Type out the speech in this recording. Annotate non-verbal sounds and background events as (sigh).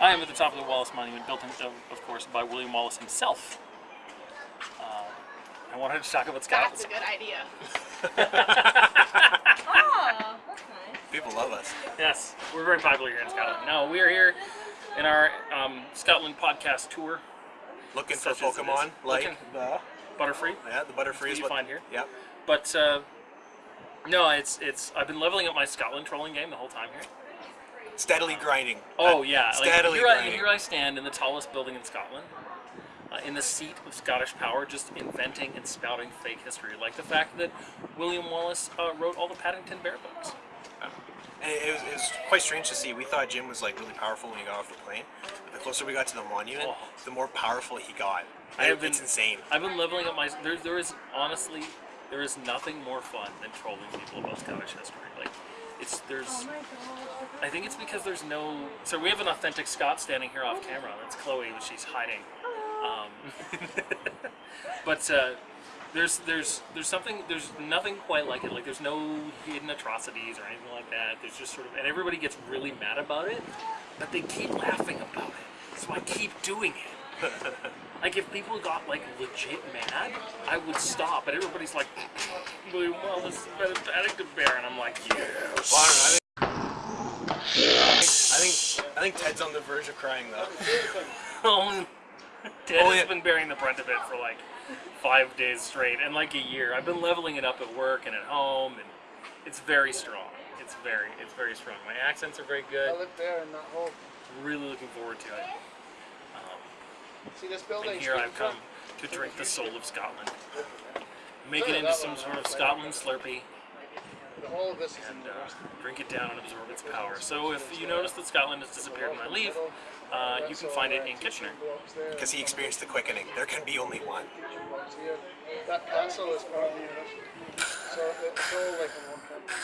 I am at the top of the Wallace Monument, built, in, of, of course, by William Wallace himself. Uh, I wanted to talk about Scotland. That's a good idea. (laughs) Oh, that's nice. People love us. Yes, we're very popular here in Scotland. No, we are here in our um, Scotland podcast tour. Looking for Such as it Pokemon is. like Looking- the Butterfree. yeah the Butterfree what is you find here. Yep. But uh, no, it's it's. I've been leveling up my Scotland trolling game the whole time here. Steadily grinding. Oh Uh, yeah, like Steadily here I, grinding. here I stand in the tallest building in Scotland, uh, in the seat of Scottish power, just inventing and spouting fake history, like the fact that William Wallace uh, wrote all the Paddington Bear books. And it, was, it was quite strange to see. We thought Jim was like really powerful when he got off the plane. But the closer we got to the monument, Oh. the more powerful he got. I have it's been- insane. I've been leveling up my. There, there is honestly, there is nothing more fun than trolling people about Scottish history. Like, it's there's. Oh my god. I think it's because there's no. So we have an authentic Scot standing here off camera. That's Chloe, she's hiding. Um, (laughs) but uh, there's there's there's something there's nothing quite like it. Like there's no hidden atrocities or anything like that. There's just sort of and everybody gets really mad about it, but they keep laughing about it. So I keep doing it. Like if people got like legit mad, I would stop. But everybody's like, William Wallace is a Paddington Bear, and I'm like, yes. Well, I, don't know, I think, I think I think Ted's on the verge of crying though. (laughs) Um, Ted Oh, has been bearing the brunt of it for like five days straight and like a year. I've been leveling it up at work and at home, and it's very strong. It's very, it's very strong. My accents are very I good. live there in that hole. Really looking forward to it. See this building? and here I've come to drink the soul of Scotland, make it into some sort of Scotland Slurpee, The of this and uh, drink it down and absorb its power. So if you notice that Scotland has disappeared when I leave, uh, you can find it in Kitchener. Because he experienced the quickening. There can be only one. That castle is part of the university. So it's all like in one country.